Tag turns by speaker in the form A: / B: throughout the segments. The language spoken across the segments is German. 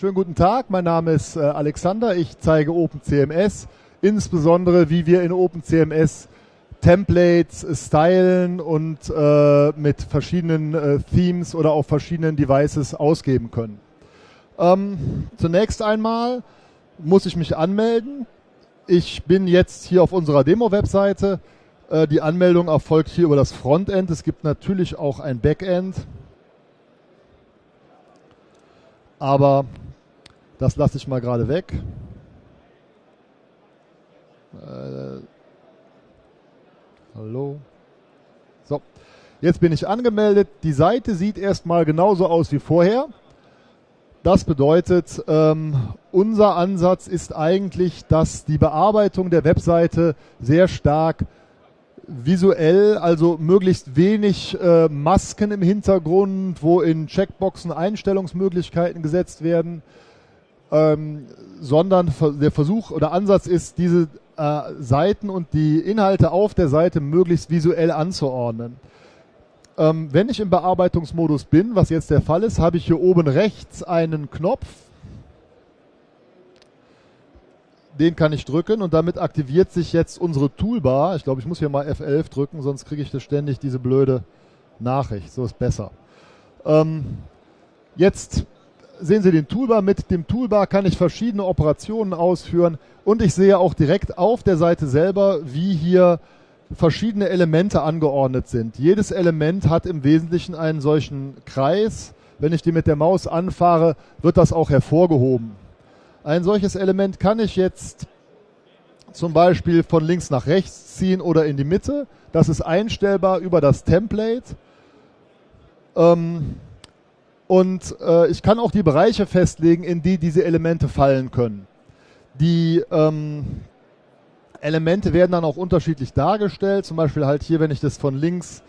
A: Schönen guten Tag, mein Name ist äh, Alexander. Ich zeige OpenCMS, insbesondere wie wir in OpenCMS Templates stylen und äh, mit verschiedenen äh, Themes oder auf verschiedenen Devices ausgeben können. Ähm, zunächst einmal muss ich mich anmelden. Ich bin jetzt hier auf unserer Demo-Webseite. Äh, die Anmeldung erfolgt hier über das Frontend. Es gibt natürlich auch ein Backend. Aber das lasse ich mal gerade weg. Äh, hallo. So, jetzt bin ich angemeldet. Die Seite sieht erstmal genauso aus wie vorher. Das bedeutet, ähm, unser Ansatz ist eigentlich, dass die Bearbeitung der Webseite sehr stark visuell, also möglichst wenig äh, Masken im Hintergrund, wo in Checkboxen Einstellungsmöglichkeiten gesetzt werden, ähm, sondern der Versuch oder Ansatz ist, diese äh, Seiten und die Inhalte auf der Seite möglichst visuell anzuordnen. Ähm, wenn ich im Bearbeitungsmodus bin, was jetzt der Fall ist, habe ich hier oben rechts einen Knopf, den kann ich drücken und damit aktiviert sich jetzt unsere Toolbar. Ich glaube, ich muss hier mal F11 drücken, sonst kriege ich das ständig diese blöde Nachricht. So ist besser. Ähm, jetzt sehen Sie den Toolbar. Mit dem Toolbar kann ich verschiedene Operationen ausführen und ich sehe auch direkt auf der Seite selber, wie hier verschiedene Elemente angeordnet sind. Jedes Element hat im Wesentlichen einen solchen Kreis. Wenn ich die mit der Maus anfahre, wird das auch hervorgehoben. Ein solches Element kann ich jetzt zum Beispiel von links nach rechts ziehen oder in die Mitte. Das ist einstellbar über das Template. Ähm, und äh, ich kann auch die Bereiche festlegen, in die diese Elemente fallen können. Die ähm, Elemente werden dann auch unterschiedlich dargestellt. Zum Beispiel halt hier, wenn ich das von links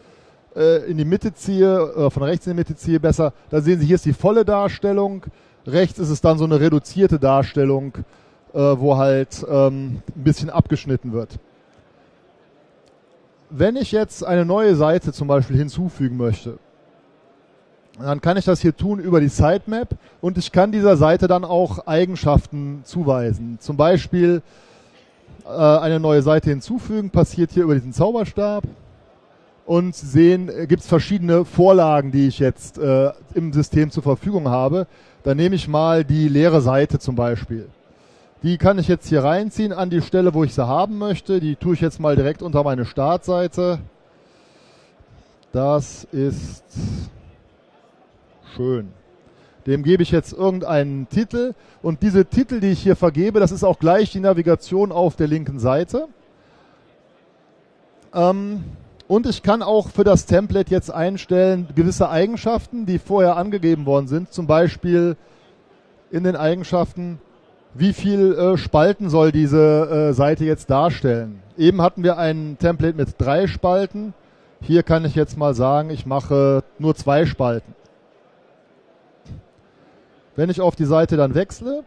A: äh, in die Mitte ziehe, äh, von rechts in die Mitte ziehe, besser, da sehen Sie, hier ist die volle Darstellung. Rechts ist es dann so eine reduzierte Darstellung, äh, wo halt ähm, ein bisschen abgeschnitten wird. Wenn ich jetzt eine neue Seite zum Beispiel hinzufügen möchte, dann kann ich das hier tun über die Sitemap und ich kann dieser Seite dann auch Eigenschaften zuweisen. Zum Beispiel äh, eine neue Seite hinzufügen, passiert hier über diesen Zauberstab und sehen, äh, gibt es verschiedene Vorlagen, die ich jetzt äh, im System zur Verfügung habe. Dann nehme ich mal die leere Seite zum Beispiel. Die kann ich jetzt hier reinziehen an die Stelle, wo ich sie haben möchte. Die tue ich jetzt mal direkt unter meine Startseite. Das ist schön. Dem gebe ich jetzt irgendeinen Titel und diese Titel, die ich hier vergebe, das ist auch gleich die Navigation auf der linken Seite. Ähm, und ich kann auch für das Template jetzt einstellen gewisse Eigenschaften, die vorher angegeben worden sind. Zum Beispiel in den Eigenschaften, wie viel äh, Spalten soll diese äh, Seite jetzt darstellen. Eben hatten wir ein Template mit drei Spalten. Hier kann ich jetzt mal sagen, ich mache nur zwei Spalten. Wenn ich auf die Seite dann wechsle,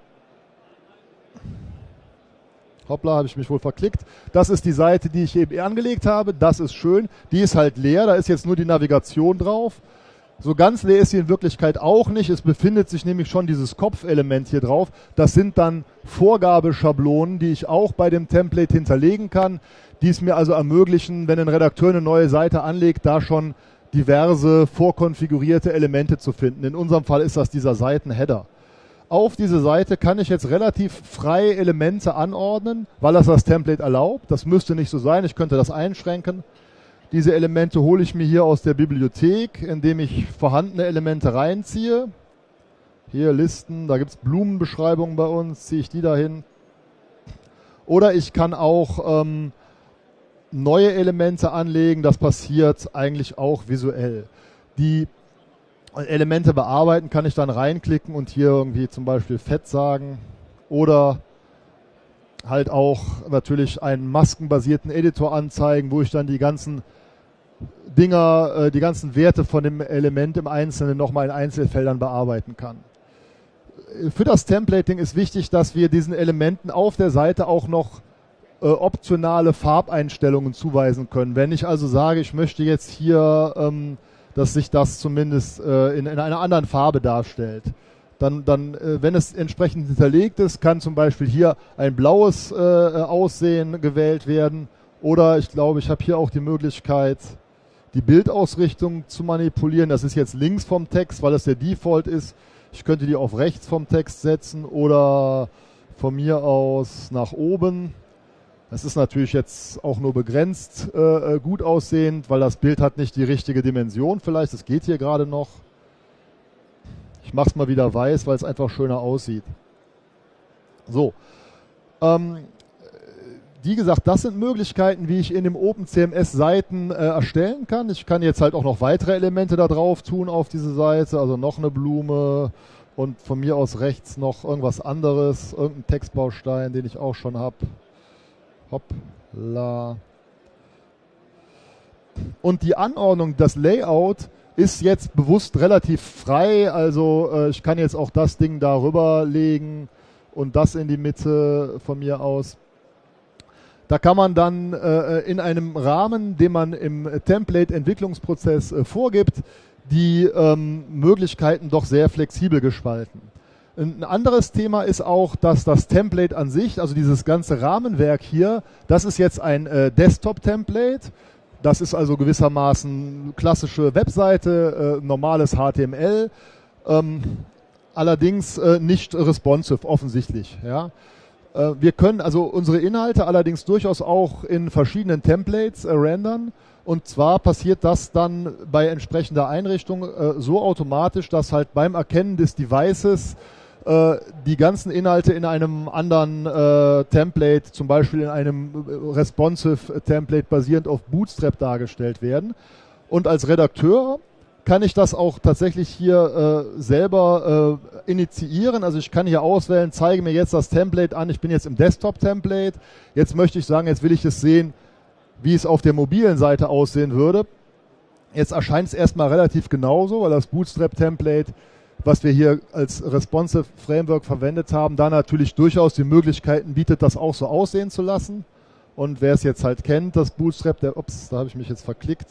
A: hoppla, habe ich mich wohl verklickt, das ist die Seite, die ich eben angelegt habe, das ist schön, die ist halt leer, da ist jetzt nur die Navigation drauf. So ganz leer ist sie in Wirklichkeit auch nicht. Es befindet sich nämlich schon dieses Kopfelement hier drauf. Das sind dann Vorgabeschablonen, die ich auch bei dem Template hinterlegen kann, die es mir also ermöglichen, wenn ein Redakteur eine neue Seite anlegt, da schon diverse vorkonfigurierte Elemente zu finden. In unserem Fall ist das dieser Seitenheader. Auf diese Seite kann ich jetzt relativ frei Elemente anordnen, weil das das Template erlaubt. Das müsste nicht so sein. Ich könnte das einschränken. Diese Elemente hole ich mir hier aus der Bibliothek, indem ich vorhandene Elemente reinziehe. Hier Listen, da gibt es Blumenbeschreibungen bei uns, ziehe ich die dahin. Oder ich kann auch ähm, neue Elemente anlegen. Das passiert eigentlich auch visuell. Die Elemente bearbeiten kann ich dann reinklicken und hier irgendwie zum Beispiel Fett sagen oder halt auch natürlich einen maskenbasierten Editor anzeigen, wo ich dann die ganzen Dinger, äh, die ganzen Werte von dem Element im Einzelnen nochmal in Einzelfeldern bearbeiten kann. Für das Templating ist wichtig, dass wir diesen Elementen auf der Seite auch noch äh, optionale Farbeinstellungen zuweisen können. Wenn ich also sage, ich möchte jetzt hier, ähm, dass sich das zumindest äh, in, in einer anderen Farbe darstellt, dann, dann äh, wenn es entsprechend hinterlegt ist, kann zum Beispiel hier ein blaues äh, Aussehen gewählt werden. Oder ich glaube, ich habe hier auch die Möglichkeit, die Bildausrichtung zu manipulieren. Das ist jetzt links vom Text, weil das der Default ist. Ich könnte die auf rechts vom Text setzen oder von mir aus nach oben. Das ist natürlich jetzt auch nur begrenzt äh, äh gut aussehend, weil das Bild hat nicht die richtige Dimension vielleicht. Das geht hier gerade noch. Ich mache es mal wieder weiß, weil es einfach schöner aussieht. So. Ähm, wie gesagt, das sind Möglichkeiten, wie ich in dem OpenCMS Seiten äh, erstellen kann. Ich kann jetzt halt auch noch weitere Elemente da drauf tun auf diese Seite, also noch eine Blume und von mir aus rechts noch irgendwas anderes, irgendein Textbaustein, den ich auch schon habe. Hoppla. Und die Anordnung, das Layout ist jetzt bewusst relativ frei. Also äh, ich kann jetzt auch das Ding darüber legen und das in die Mitte von mir aus. Da kann man dann äh, in einem Rahmen, den man im Template-Entwicklungsprozess äh, vorgibt, die ähm, Möglichkeiten doch sehr flexibel gestalten. Ein anderes Thema ist auch, dass das Template an sich, also dieses ganze Rahmenwerk hier, das ist jetzt ein äh, Desktop-Template. Das ist also gewissermaßen klassische Webseite, äh, normales HTML, ähm, allerdings äh, nicht responsive offensichtlich. Ja. Äh, wir können also unsere Inhalte allerdings durchaus auch in verschiedenen Templates äh, rendern. Und zwar passiert das dann bei entsprechender Einrichtung äh, so automatisch, dass halt beim Erkennen des Devices äh, die ganzen Inhalte in einem anderen äh, Template, zum Beispiel in einem äh, responsive Template basierend auf Bootstrap dargestellt werden. Und als Redakteur kann ich das auch tatsächlich hier äh, selber äh, initiieren. Also ich kann hier auswählen, zeige mir jetzt das Template an. Ich bin jetzt im Desktop-Template. Jetzt möchte ich sagen, jetzt will ich es sehen, wie es auf der mobilen Seite aussehen würde. Jetzt erscheint es erstmal relativ genauso, weil das Bootstrap-Template, was wir hier als Responsive Framework verwendet haben, da natürlich durchaus die Möglichkeiten bietet, das auch so aussehen zu lassen. Und wer es jetzt halt kennt, das Bootstrap, der, ups, da habe ich mich jetzt verklickt,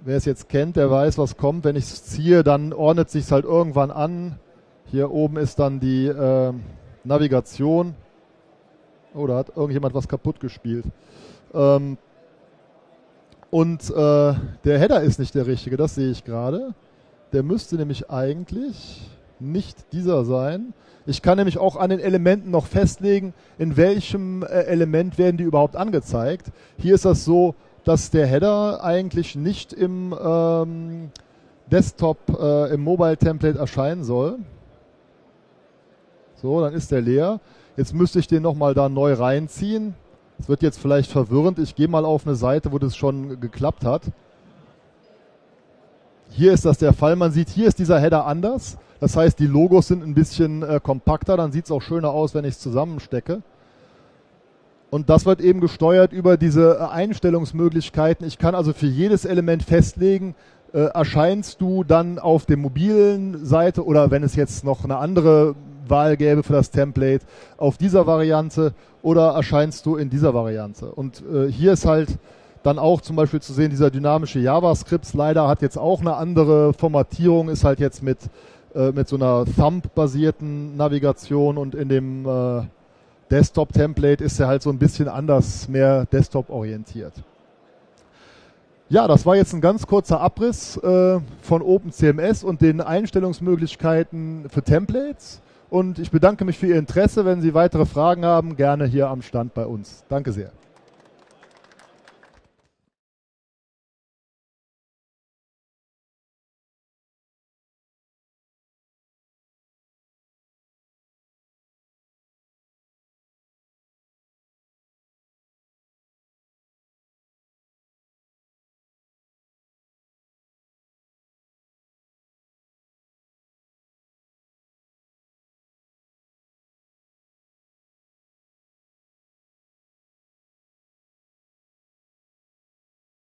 A: wer es jetzt kennt, der weiß, was kommt. Wenn ich es ziehe, dann ordnet sich halt irgendwann an. Hier oben ist dann die äh, Navigation. Oh, da hat irgendjemand was kaputt gespielt. Ähm, und äh, der Header ist nicht der richtige, das sehe ich gerade. Der müsste nämlich eigentlich nicht dieser sein. Ich kann nämlich auch an den Elementen noch festlegen, in welchem äh, Element werden die überhaupt angezeigt. Hier ist das so, dass der Header eigentlich nicht im ähm, Desktop, äh, im Mobile-Template erscheinen soll. So, dann ist der leer. Jetzt müsste ich den nochmal da neu reinziehen. Das wird jetzt vielleicht verwirrend. Ich gehe mal auf eine Seite, wo das schon geklappt hat. Hier ist das der Fall. Man sieht, hier ist dieser Header anders. Das heißt, die Logos sind ein bisschen äh, kompakter. Dann sieht es auch schöner aus, wenn ich es zusammenstecke. Und das wird eben gesteuert über diese äh, Einstellungsmöglichkeiten. Ich kann also für jedes Element festlegen, äh, erscheinst du dann auf der mobilen Seite oder wenn es jetzt noch eine andere Wahl gäbe für das Template, auf dieser Variante oder erscheinst du in dieser Variante. Und äh, hier ist halt dann auch zum Beispiel zu sehen, dieser dynamische JavaScript-Slider hat jetzt auch eine andere Formatierung, ist halt jetzt mit, äh, mit so einer Thumb-basierten Navigation und in dem äh, Desktop-Template ist er halt so ein bisschen anders, mehr Desktop-orientiert. Ja, das war jetzt ein ganz kurzer Abriss äh, von OpenCMS und den Einstellungsmöglichkeiten für Templates. Und ich bedanke mich für Ihr Interesse. Wenn Sie weitere Fragen haben, gerne hier am Stand bei uns. Danke sehr.